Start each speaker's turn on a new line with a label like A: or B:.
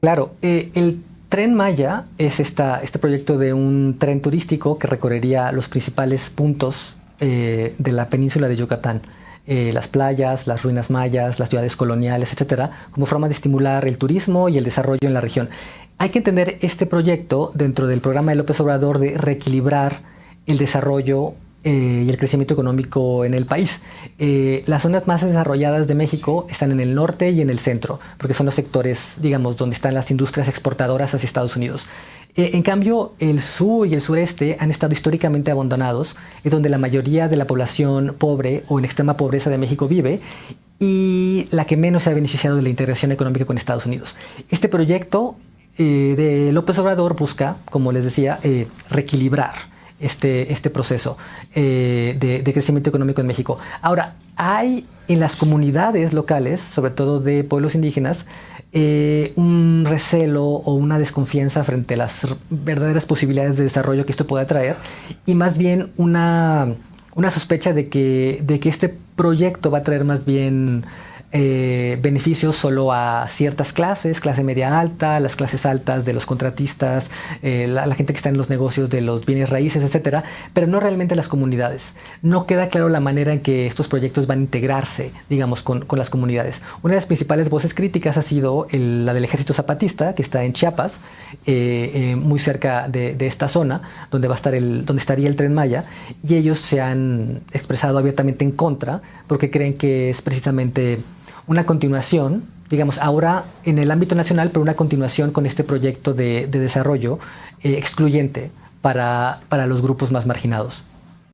A: Claro, eh, el Tren Maya es esta, este proyecto de un tren turístico que recorrería los principales puntos eh, de la península de Yucatán. Eh, las playas, las ruinas mayas, las ciudades coloniales, etcétera, como forma de estimular el turismo y el desarrollo en la región. Hay que entender este proyecto dentro del programa de López Obrador de reequilibrar el desarrollo eh, y el crecimiento económico en el país. Eh, las zonas más desarrolladas de México están en el norte y en el centro, porque son los sectores, digamos, donde están las industrias exportadoras hacia Estados Unidos. Eh, en cambio, el sur y el sureste han estado históricamente abandonados, es donde la mayoría de la población pobre o en extrema pobreza de México vive y la que menos se ha beneficiado de la integración económica con Estados Unidos. Este proyecto eh, de López Obrador busca, como les decía, eh, reequilibrar este, este proceso eh, de, crecimiento económico en México. Ahora, hay en las comunidades locales, sobre todo de pueblos indígenas, un recelo o una desconfianza frente a las verdaderas posibilidades de desarrollo que esto pueda traer y más bien una, una sospecha de que, de que este proyecto va a traer más bien eh, beneficios solo a ciertas clases, clase media alta, las clases altas de los contratistas, eh, la, gente que está en los negocios de los bienes raíces, etcétera, pero no realmente las comunidades. No queda claro la manera en que estos proyectos van a integrarse, digamos, con, las comunidades. Una de las principales voces críticas ha sido la del Ejército Zapatista, que está en Chiapas, eh, muy cerca de, de, esta zona, donde va a estar el, donde estaría el tren Maya, y ellos se han expresado abiertamente en contra, porque creen que es precisamente una continuación, digamos, ahora en el ámbito nacional, pero una continuación con este proyecto de, desarrollo eh, excluyente para, para los grupos más marginados.